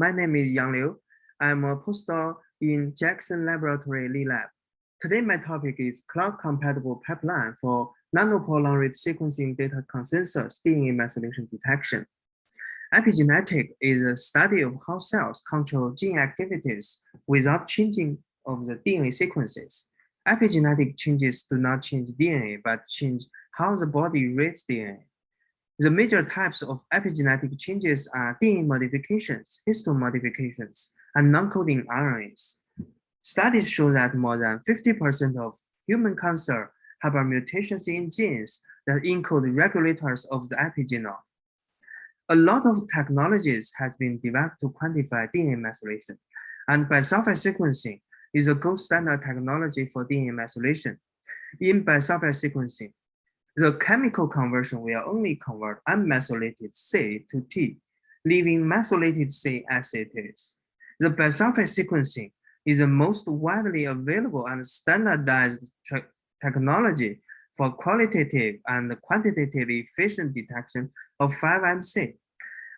my name is Yang Liu. I'm a postdoc in Jackson Laboratory Lab. Today, my topic is cloud-compatible pipeline for nanopore long-read sequencing data consensus DNA methylation detection. Epigenetic is a study of how cells control gene activities without changing of the DNA sequences. Epigenetic changes do not change DNA, but change how the body reads DNA. The major types of epigenetic changes are DNA modifications, histone modifications, and non-coding RNAs. Studies show that more than 50% of human cancer have mutations in genes that encode regulators of the epigenome. A lot of technologies has been developed to quantify DNA methylation, and bisulfite sequencing is a gold standard technology for DNA methylation. In bisulfite sequencing, the chemical conversion will only convert unmethylated C to T, leaving methylated C as it is. The bisulfite sequencing is the most widely available and standardized technology for qualitative and quantitative efficient detection of 5MC.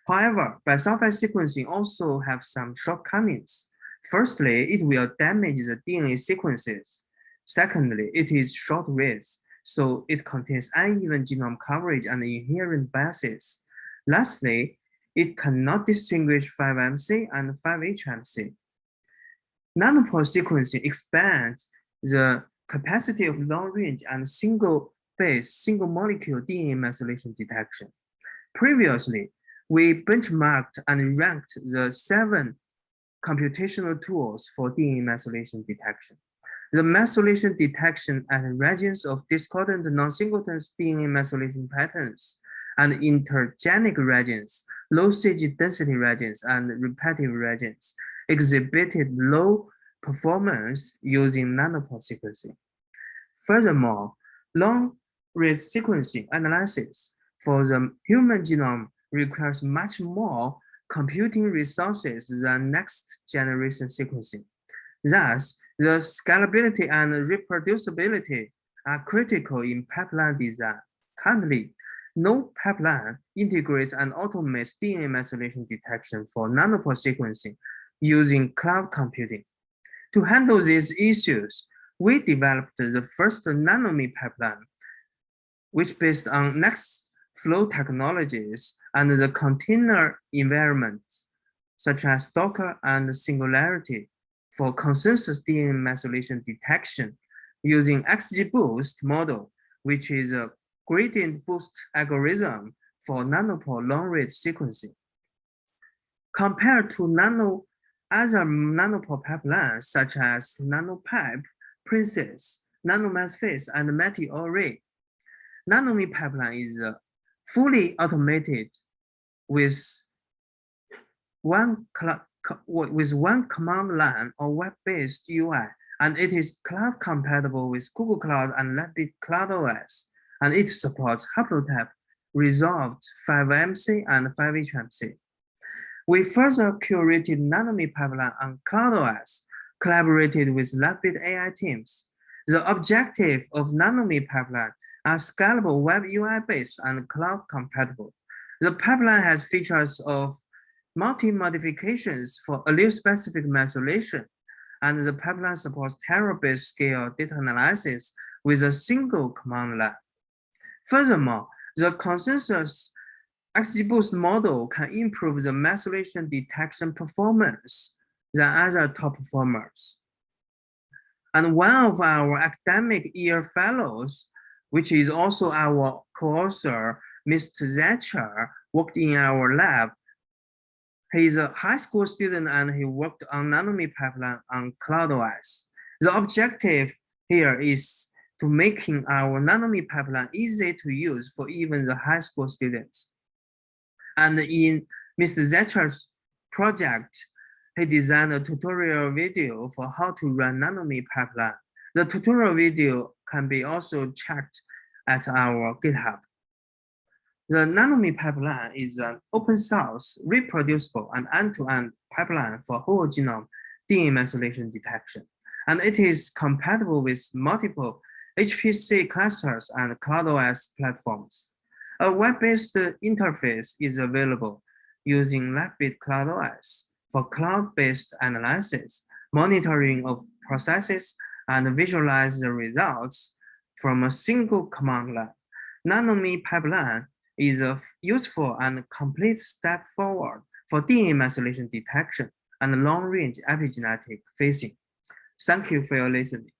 However, bisulfite sequencing also have some shortcomings. Firstly, it will damage the DNA sequences. Secondly, it is short-read, so it contains uneven genome coverage and inherent biases. Lastly, it cannot distinguish 5MC and 5HMC. Nanopore sequencing expands the capacity of long-range and single-base, single-molecule DNA methylation detection. Previously, we benchmarked and ranked the seven computational tools for DNA methylation detection. The methylation detection at regions of discordant non-singleton DNA methylation patterns and intergenic regions, low CG density regions, and repetitive regions exhibited low performance using nanopore sequencing. Furthermore, long-read sequencing analysis for the human genome requires much more computing resources than next generation sequencing. Thus, the scalability and reproducibility are critical in pipeline design. Currently, no pipeline integrates and automates DNA methylation detection for nanopore sequencing using cloud computing. To handle these issues, we developed the first nanometer pipeline, which based on next flow technologies and the container environments, such as Docker and Singularity for consensus DNA methylation detection using XGBoost model, which is a gradient boost algorithm for nanopore long-read sequencing. Compared to nano other nanopore pipelines such as NanoPipe, Princess, NanoMethPhase, and METEORE NANOME pipeline is uh, fully automated with one with one command line or web-based UI, and it is cloud compatible with Google Cloud and Lifebit Cloud OS, and it supports haplotype resolved 5MC and 5HMC. We further curated NANOME pipeline on CloudOS, collaborated with Lifebit AI teams. The objective of NANOME pipeline are scalable web UI based and cloud compatible. The pipeline has features of multi-modifications for allele-specific methylation, and the pipeline supports terabase scale data analysis with a single command line. Furthermore, the consensus XGBoost model can improve the methylation detection performance than other top performers. And one of our academic year fellows, which is also our co-author, Mr. Zecher, worked in our lab He's a high school student and he worked on NANOME pipeline on CloudOS. The objective here is to making our NANOME pipeline easy to use for even the high school students. And in Mr. Zecher's project, he designed a tutorial video for how to run NANOME pipeline. The tutorial video can be also checked at our GitHub. The NANOME pipeline is an open source, reproducible, and end-to-end -end pipeline for whole genome DNA methylation detection. And it is compatible with multiple HPC clusters and CloudOS platforms. A web-based interface is available using Lifebit CloudOS for cloud-based analysis, monitoring of processes, and visualize the results from a single command line. NanoMe pipeline is a useful and complete step forward for DNA methylation detection and long-range epigenetic phasing. Thank you for your listening.